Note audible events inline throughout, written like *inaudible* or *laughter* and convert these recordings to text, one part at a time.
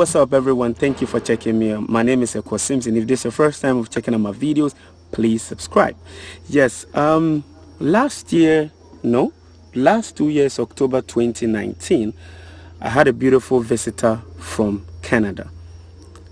What's up everyone? Thank you for checking me out. My name is Eko Simpson. If this is your first time of checking out my videos, please subscribe. Yes, um, last year, no, last two years, October 2019, I had a beautiful visitor from Canada.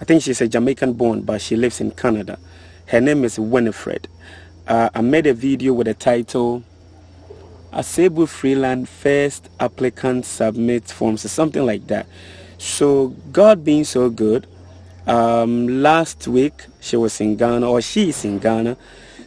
I think she's a Jamaican born, but she lives in Canada. Her name is Winifred. Uh, I made a video with the title Asebu Freeland First Applicant Submit Forms or something like that. So God being so good, um, last week she was in Ghana or she is in Ghana.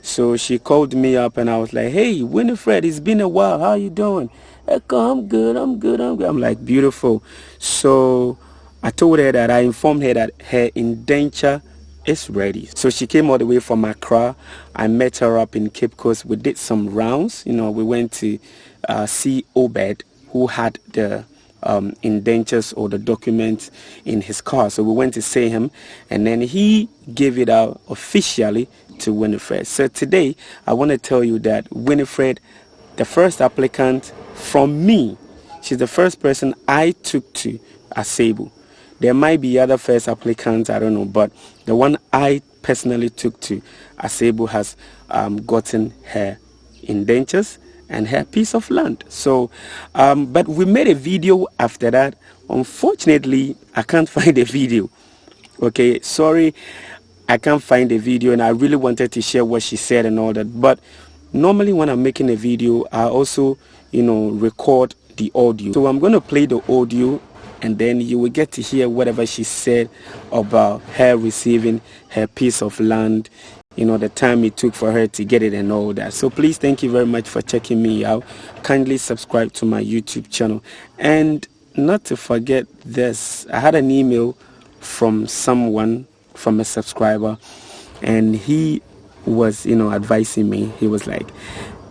So she called me up and I was like, hey, Winifred, it's been a while. How you doing? I'm good, I'm good, I'm good. I'm like, beautiful. So I told her that I informed her that her indenture is ready. So she came all the way from Accra. I met her up in Cape Coast. We did some rounds. You know, we went to uh, see Obed, who had the um, indentures or the documents in his car. So we went to see him, and then he gave it out officially to Winifred. So today, I want to tell you that Winifred, the first applicant from me, she's the first person I took to Asebu. There might be other first applicants, I don't know, but the one I personally took to Asebu has um, gotten her indentures and her piece of land. So, um, but we made a video after that. Unfortunately, I can't *laughs* find the video. Okay, sorry, I can't find the video, and I really wanted to share what she said and all that. But normally, when I'm making a video, I also, you know, record the audio. So I'm going to play the audio and then you will get to hear whatever she said about her receiving her piece of land you know the time it took for her to get it and all that so please thank you very much for checking me out kindly subscribe to my youtube channel and not to forget this i had an email from someone from a subscriber and he was you know advising me he was like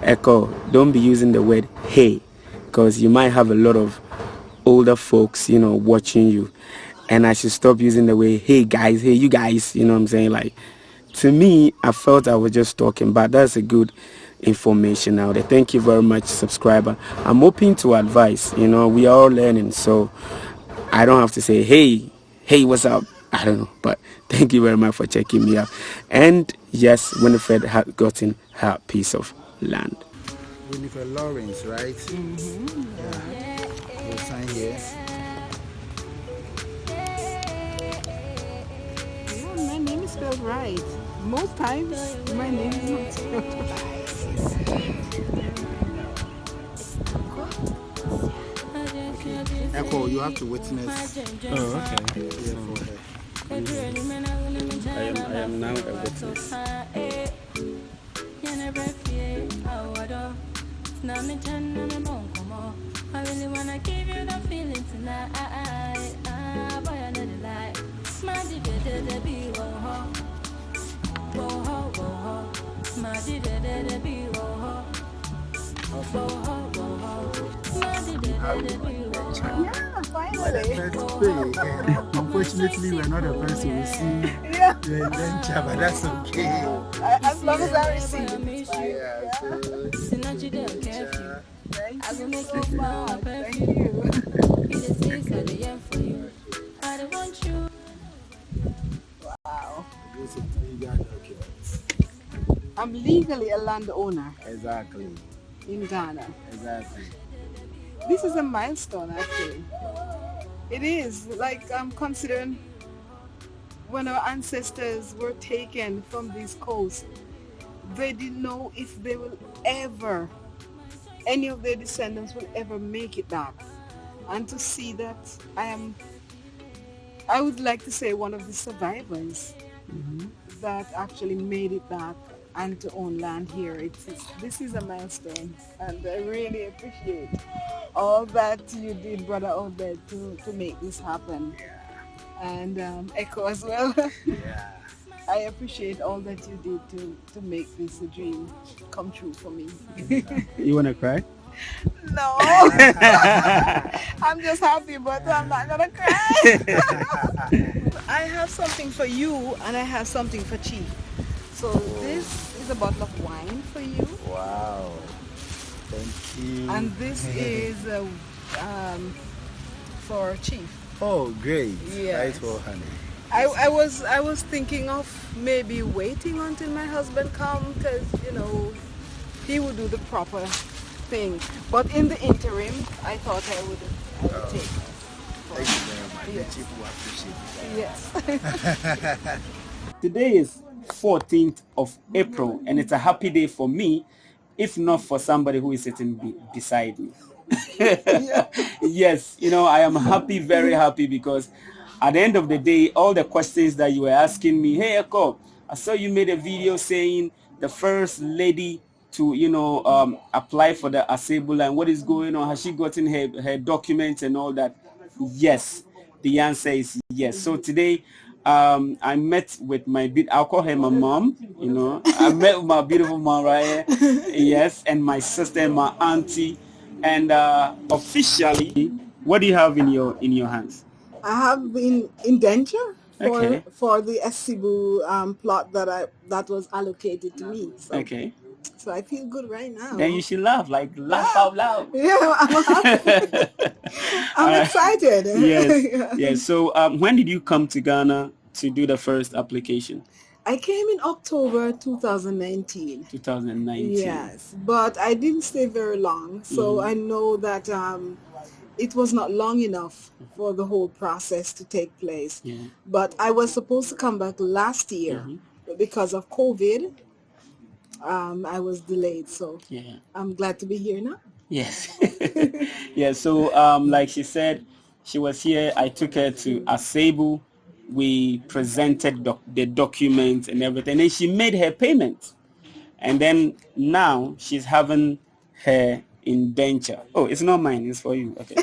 echo don't be using the word hey because you might have a lot of older folks, you know, watching you. And I should stop using the way, hey guys, hey you guys, you know what I'm saying? Like, to me, I felt I was just talking, but that's a good information out there. Thank you very much, subscriber. I'm open to advice, you know, we are all learning, so I don't have to say, hey, hey, what's up? I don't know, but *laughs* thank you very much for checking me out. And yes, Winifred had gotten her piece of land. Winifred Lawrence, right? Mm -hmm. yeah sign here. Right. Most times, my name is not spelled *laughs* right. Echo, you have to witness. Oh, okay. I am, I am now a witness. I really wanna give you the feeling tonight. Ah, boy, I know the lie. My did it be oh Yeah, finally. Unfortunately, we're not the first to receive yeah. the adventure, but that's okay. As long as I receive it. Yeah. yeah. I will make you. Thank you. *laughs* Wow. I'm legally a landowner. Exactly. In Ghana. Exactly. This is a milestone actually. It is. Like I'm considering when our ancestors were taken from this coast, they didn't know if they will ever any of their descendants will ever make it back. And to see that I am, I would like to say one of the survivors mm -hmm. that actually made it back and to own land here. It's, it's, this is a milestone and I really appreciate all that you did, Brother Obed, to, to make this happen. And um, Echo as well. *laughs* yeah. I appreciate all that you did to, to make this a dream come true for me. you want to cry? No. *laughs* I'm just happy, but I'm not to cry. I have something for you and I have something for Chief. So this is a bottle of wine for you. Wow. Thank you. And this is uh, um, for Chief. Oh, great. Yes. Right, well, honey. I, I was I was thinking of maybe waiting until my husband come because you know he would do the proper thing. But in the interim, I thought I would I would Oh. take. Thank you very much. Yes. The chief will appreciate it. Yes. *laughs* Today is 14th of April and it's a happy day for me if not for somebody who is sitting be- beside me. *laughs* yes, you know, I am happy, very happy because at the end of the day, all the questions that you were asking me, hey Echo, I saw you made a video saying the first lady to, you know, um, apply for the Asebu and what is going on? Has she gotten her, her documents and all that? Yes, the answer is yes. So today, um, I met with my, be- I'll call her my mom, you know. I met with my beautiful mom right here. *laughs* Yes, and my sister and my auntie. And uh, officially, what do you have in your in your hands? I have been indenture for Okay. for the Asebu um, plot that I that was allocated to me. So, Okay. So I feel good right now. Then you should laugh, like laugh out loud. *laughs* yeah, I'm, happy. *laughs* I'm Alright. excited. *laughs* yes, yes. So um, when did you come to Ghana to do the first application? I came in October 2019. 2019. Yes, but I didn't stay very long, so Mm-hmm. I know that um, it was not long enough for the whole process to take place. Yeah. But I was supposed to come back last year, Mm-hmm. but because of COVID, um, I was delayed. So Yeah. I'm glad to be here now. Yes. *laughs* *laughs* yeah. So, um, like she said, she was here. I took her to Asebu. We presented doc- the documents and everything, and she made her payment. And then now she's having her indenture. Oh, it's not mine. It's for you. Okay.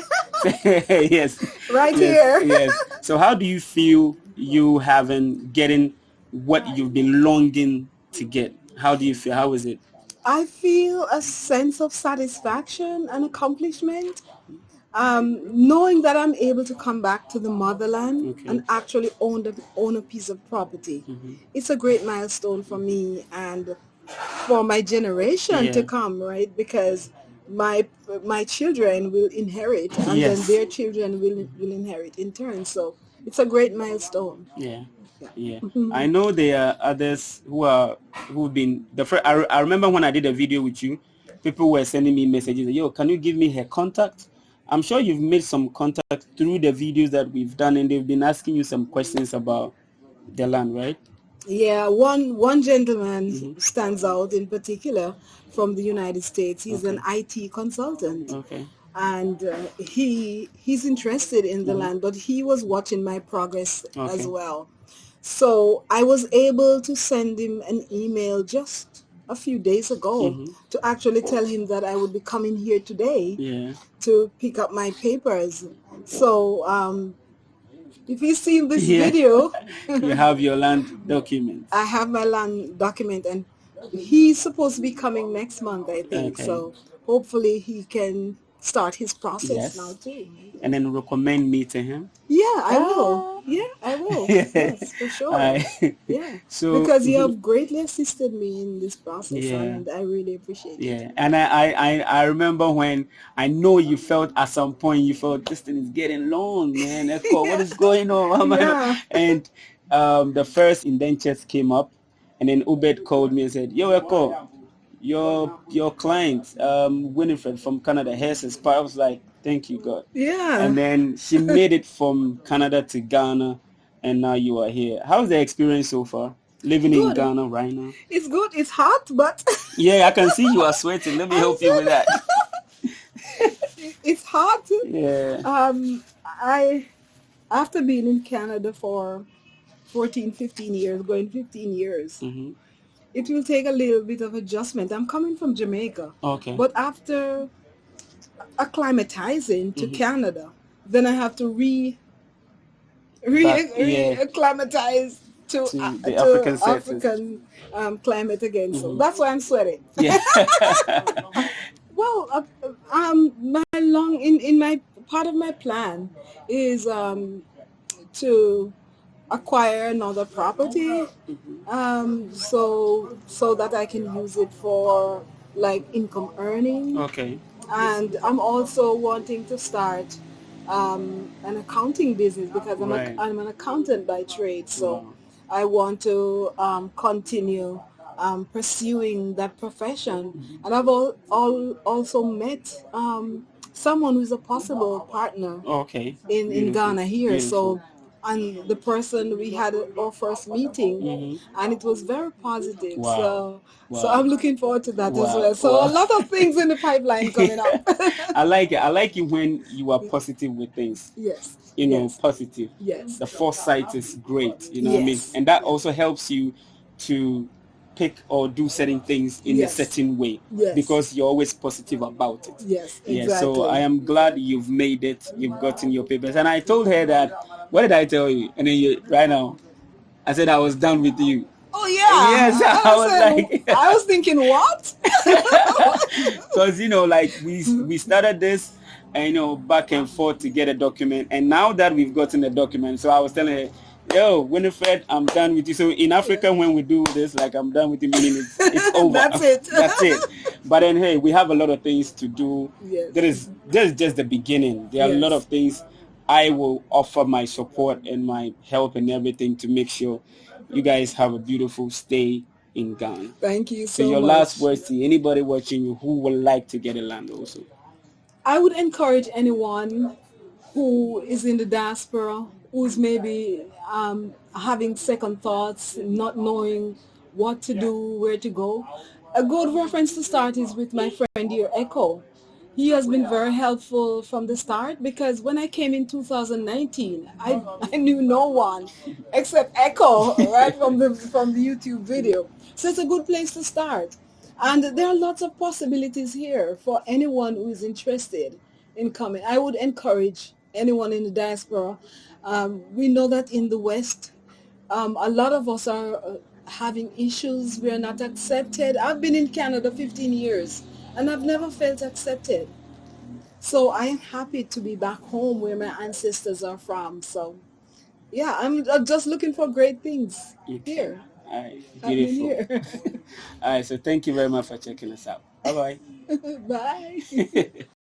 *laughs* yes. Right yes, here. yes. So, how do you feel you having getting what you've been longing to get? How do you feel? How is it? I feel a sense of satisfaction and accomplishment, um, knowing that I'm able to come back to the motherland Okay. and actually own the, own a piece of property. Mm-hmm. It's a great milestone for me and for my generation to come, right? Because my my children will inherit, and Yes. then their children will will inherit in turn. So it's a great milestone. Yeah. Yeah. I know there are others who are who've been the first. I, I remember when I did a video with you, people were sending me messages. Yo, can you give me her contact? I'm sure you've made some contact through the videos that we've done, and they've been asking you some questions about the land, right? Yeah, one one gentleman Mm-hmm. stands out in particular from the United States. He's an IT consultant, Okay. and uh, he he's interested in the land, but he was watching my progress. Okay. as well. So I was able to send him an email just a few days ago Mm-hmm. to actually tell him that I would be coming here today Yeah. to pick up my papers. So um, if you see this Yeah. video. *laughs* You have your land document. I have my land document and he's supposed to be coming next month, I think. Okay. So hopefully he can start his process Yes. now too. And then recommend me to him. Yeah, I will. Yeah, I *laughs* will. yes, for sure. I- yeah. *laughs* so because you have greatly assisted me in this process Yeah. and I really appreciate it. Yeah, and I, I, I, I remember when I know you felt at some point you felt this thing is getting long, man. *laughs* Echo, what is going on? Why I Yeah. And um, the first indentures came up, and then Obed called me and said, "Yo, Echo, your your client, um, Winifred from Canada, has his. I was like, "Thank you, God." Yeah. And then she *laughs* made it from Canada to Ghana, and now you are here. How's the experience so far? Living in Ghana right now. it's good. It's hot, but *laughs* Yeah, I can see you are sweating. Let me help you with that. *laughs* it's hot. Yeah. Um, I, after being in Canada for 14, 15 years, going 15 years, hmm it will take a little bit of adjustment. I'm coming from Jamaica, Okay. but after acclimatizing to Mhm. Canada, then I have to re, re, Back- yeah. re-acclimatize to, To uh, the to African. African um, climate again. So Mhm. that's why I'm sweating. yeah. *laughs* *laughs* Well, uh, um, my long in in my part of my plan is um to acquire another property, um, so so that I can use it for like income earning, okay. and I'm also wanting to start um, an accounting business because I'm, Right. a, I'm an accountant by trade. So Wow. I want to um, continue um, pursuing that profession. Mm-hmm. And I've all, all also met um, someone who's a possible partner Okay. in, in Ghana here. Beautiful. So, and the person we had our first meeting, Mhm. and it was very positive. Wow. So, so I'm looking forward to that as well. So Wow. a lot of things in the pipeline *laughs* coming up. I like it. I like it when you are positive with things. *laughs* yes. You know, Yes. positive. Yes. The foresight is great. You know what I mean? And that also helps you to pick or do certain things in Yes. a certain way Yes. because you're always positive about it. Yes. Yeah, Exactly. so I am glad you've made it. You've gotten your papers. And I told her that, what did I tell you? And then you, right now, I said I was done with you. Oh yeah. Yes, *laughs* I was said- like- *laughs* I was thinking what? *laughs* Because, you know, like we, we started this and, you know, back and forth to get a document. And now that we've gotten the document, so I was telling her, yo, Winifred, I'm done with you. So in Africa, when we do this, like I'm done with you, meaning it's, it's *laughs* over. That's it. *laughs* That's it. But then, hey, we have a lot of things to do. Yes. There is, this is just the beginning. There are a lot of things I will offer my support and my help and everything to make sure you guys have a beautiful stay in Ghana. Thank you so So your much. last words to anybody watching you who would like to get a land also. I would encourage anyone who is in the diaspora, who's maybe um, having second thoughts, not knowing what to do, where to go. A good reference to start is with my friend here, Echo. He has been very helpful from the start because when I came in 2019, I, *laughs* I knew no one except Echo, *laughs* right from the from the YouTube video. So it's a good place to start. And there are lots of possibilities here for anyone who is interested in coming. I would encourage anyone in the diaspora. Um, we know that in the West, um, a lot of us are uh, having issues. We are not accepted. I've been in Canada 15 years and I've never felt accepted. So I am happy to be back home where my ancestors are from. So yeah, I'm just looking for great things Okay. here. All right, beautiful. *laughs* *laughs* All right, so thank you very much for checking us out. *laughs* Bye Bye Bye. bye.